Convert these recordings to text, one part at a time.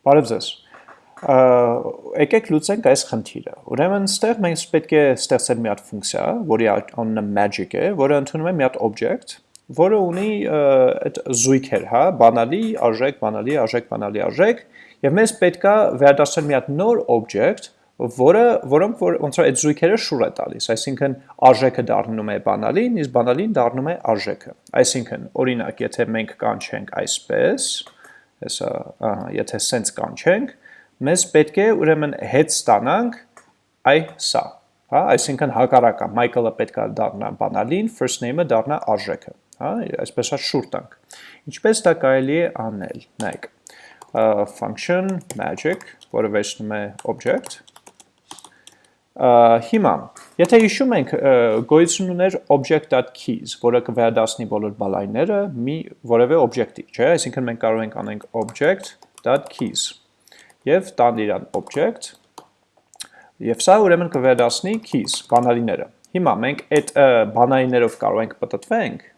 Բարև ձեզ։ Եկեք լուծենք այս խնդիրը։ Ուրեմն, ստեղ մենք պետք է ստեղծել մի հատ ֆունկցիա, որի անունը magic է, որը ընդունում է մի հատ object, որը ունի այդ զույգեր, հա, բանալի, արժեք, բանալի, արժեք, բանալի, արժեք, եւ մեզ պետքա վերադարձնել մի հատ նոր object, որը որոնք որ ոնց որ այդ զույգերը շուր է տալիս, այսինքն արժեքը դառնում է բանալին, իսկ բանալին դառնում է արժեքը։ Այսինքն, օրինակ, եթե մենք կանչենք այսպես, հեսա, ահա, եթե սենց կանչենք, մեզ պետք է ուրեմն հետ ստանանք այ սա, հա, այսինքն հակառակը, Michael-ը պետք է դառնա բանալին, first name-ը դառնա արժեքը, հա, այսպես է շուր տանք։ Ինչպես դա կարելի է անել, նայեք, function magic, որը վերցնում է object, հիմա, եթե հիշում ենք գոյություն ուներ object.keys, որը կվերադասնի բոլոր բալայները մի որևէ object-ի, չէ, այսինքն մենք կարող ենք անենք object.keys եւ տան իրան object եւ սա ուրեմն կվերադասնի keys, բանալիները։ Հիմա մենք այդ բանալիներով կարող ենք պատտվենք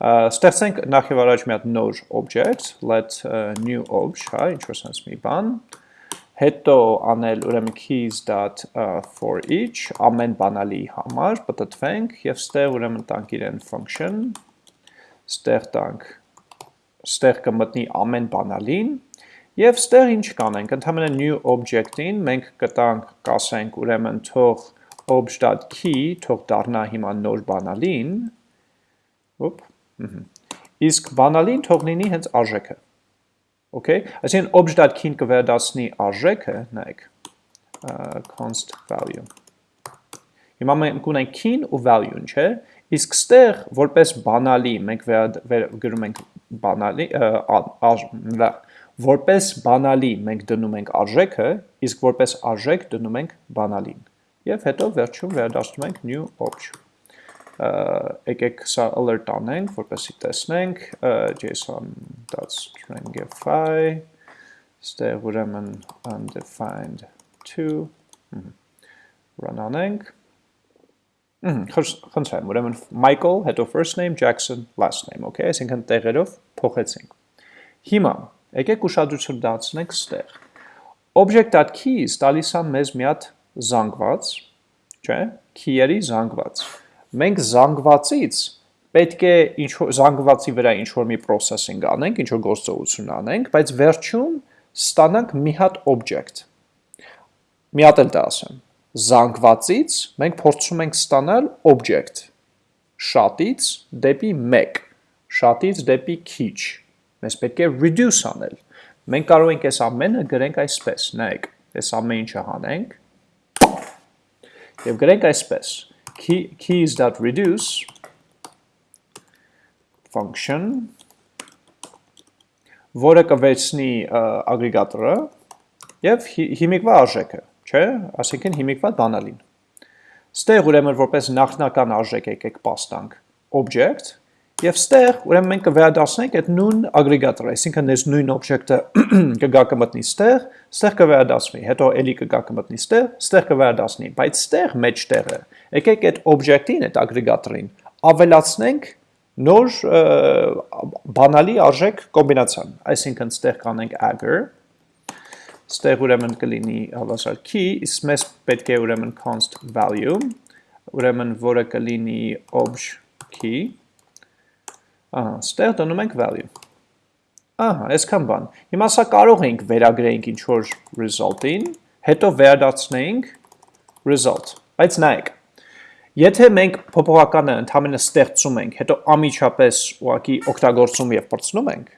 ստեղծենք նախ եւ առաջ մի հատ նոր object, let new obj, հա, ինչ որ sense մի բան, հետո անել ուրեմն keys.for each ամեն բանալի համար պատտվենք եւ ստեղ ուրեմն տանք իրեն function ստեղ տանք ստեղ կմտնի ամեն բանալին եւ ստեղ ինչ կանենք ընդհանրապես new object-ին մենք կտանք կասենք ուրեմն թող obj.key թող դառնա հիմա նոր բանալին ոպ իսկ բանալին թող լինի հենց արժեքը Okay, այսինքն obj.key-ն կվերադասնի արժեքը, նայեք, const value։ Հիմա մենք ունենք key-ն ու value-ն, չէ՞։ Իսկ ստեղ որպես բանալի մենք գրում ենք բանալի որպես բանալի մենք դնում ենք արժեքը, իսկ որպես արժեք դնում ենք բանալին։ Եվ հետո վերջում վերադասնում ենք new object եկեք սա alert անենք, որպեսի տեսնենք json.stringify ստեղ ուրեմն undefined 2 run անենք խնդրեմ, ուրեմն Michael, հետո first name, Jackson, last name, okay, այսինքն տեղերով փոխեցինք։ Հիմա եկեք ուշադրություն դարձնենք ստեղ։ Object.keys տալիս է մեզ մի հատ զանգված, չէ՞, key-երի զանգված մենք զանգվածից պետք է ինչ զանգվածի վրա ինչ որ մի processing անենք, ինչ որ գործողություն անենք, բայց վերջում ստանանք մի հատ object։ Մի հատ էլ դա ասեմ։ Զանգվածից մենք փորձում ենք ստանալ object. Շատից դեպի 1, շատից դեպի քիչ։ Մենք պետք է reduce անել։ Մենք կարող ենք այս ամենը գրենք այսպես, նայեք, այս ամեն ինչը հանենք եւ գրենք այսպես. Key, keys.reduce function որը կվերցնի ագրեգատորը եւ հիմիկվա արժեքը, չէ՞, ասենքն հիմիկվա բանալին։ Ստեղ ուրեմն որպես նախնական արժեք եկեք պաստանք object Եվ ստեղ ուրեմն մենք կվերադասնենք այդ նույն ագրեգատորը, այսինքն այս նույն օբյեկտը կգա կմտնի ստեղ, ստեղ կվերադասվի, հետո էլի կգա կմտնի ստեղ, ստեղ կվերադասնի, բայց ստեղ մեջտեղը եկեք այդ օբյեկտին, այդ ագրեգատորին ավելացնենք նոր բանալի արժեք կոմբինացիան, այսինքն ստեղ կանենք agger, ստեղ ուրեմն կլինի հավասար key, իսկ մեզ պետք է ուրեմն const value, ուրեմն որը կլինի obj key, Ահա, ստեղ դնում ենք value։ Ահա, այսքան բան։ Հիմա սա կարող ենք վերագրենք ինչ որ result-ին, հետո վերադարձնենք result։ Բայց նայեք, եթե մենք փոփոխականը ընդհանրապես ստեղծում ենք, հետո ամիջապես ուղակի օգտագործում եւ բրցնում ենք,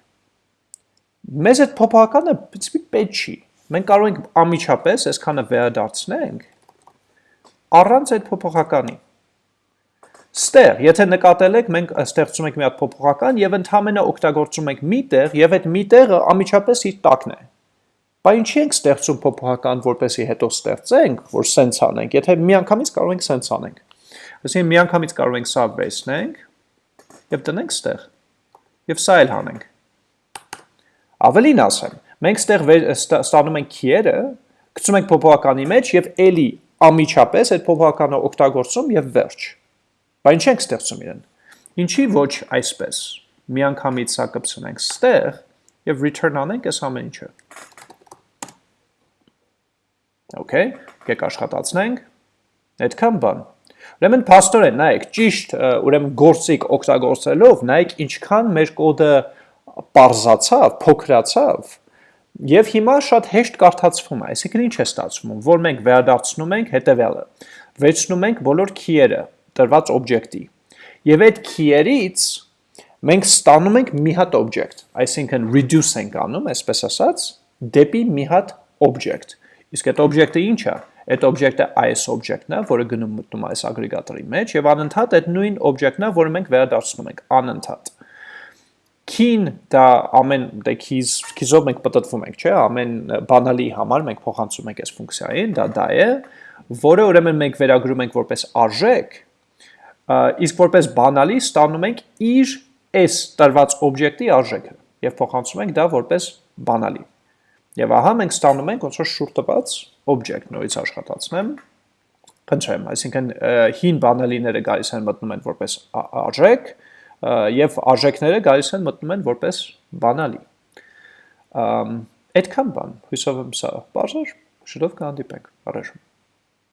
մեզ այդ փոփոխականը պետք չի։ Մենք կարող ենք ամիջապես այսքանը վերադարձնենք առանց այդ փոփոխականի։ Ստեղ, եթե նկատել եք, մենք ստեղծում ենք մի հատ փոփոխական եւ ընդհանրապես օգտագործում ենք մի տեղ եւ այդ մի տեղը ամիջապես իր տակն է։ Բայց ինչի ենք ստեղծում փոփոխական, որպեսի հետո ստեղծենք, որ սենց անենք, եթե միանգամից կարող ենք սենց անենք։ Այսինքն միանգամից կարող ենք սա վերցնենք եւ տնենք ստեղ։ Եվ սա էլ հանենք։ Ավելին ասեմ, մենք ստեղ ստանում ենք key-երը, գցում ենք փոփոխականի մեջ եւ ելի ամիջապես այդ փոփոխականը օգտագործում եւ վերջ։ Բայց ինչ ենք ստեղծում իրեն։ Ինչի ոչ այսպես։ Միանգամից սա կպցնենք ստեղ եւ return անենք այս ամեն ինչը։ Okay, եկեք աշխատացնենք։ Այդքան բան։ Ուրեմն փաստորեն նայեք, ճիշտ ուրեմն գործիկ օգտագործելով, նայեք ինչքան մեր կոդը parзացավ, փոքրացավ, եւ հիմա շատ հեշտ կարդացվում է։ Այսինքն ինչ է ստացվում, որ մենք վերադարձնում ենք հետեւյալը։ Վերցնում ենք բոլոր key-երը տրված օբյեկտի։ Եվ այդ key-երից մենք ստանում ենք մի հատ object, այսինքն reduce ենք անում, այսպես ասած, դեպի մի հատ object։ Իսկ այդ object-ը ինչ է։ Այդ object-ը այս object-ն է, որը գնում մտնում այս ագրեգատորի մեջ եւ անընդհատ այդ նույն object-ն է, որը մենք վերադարձնում ենք անընդհատ։ Key-ն դա ամեն դե keys keys-ով մենք պատտվում ենք, չէ՞, ամեն բանալի համար մենք փոխանցում ենք այս ֆունկցիային, դա դա է, որը ուրեմն մենք վերագրում ենք որպես արժեք, իսկ որպես բանալի ստանում ենք իր այս տրված օբյեկտի արժեքը եւ փոխանցում ենք դա որպես բանալի։ Եվ ահա մենք ստանում ենք ոնց որ շուտ տված object նորից աշխատացնեմ խնդրեմ, այսինքն հին բանալիները գալիս են մտնում են որպես արժեք եւ արժեքները գալիս են մտնում են որպես բանալի։ Այդքան բան, հույսով եմ սա բարձր, շուտով կհանդիպենք, առաջ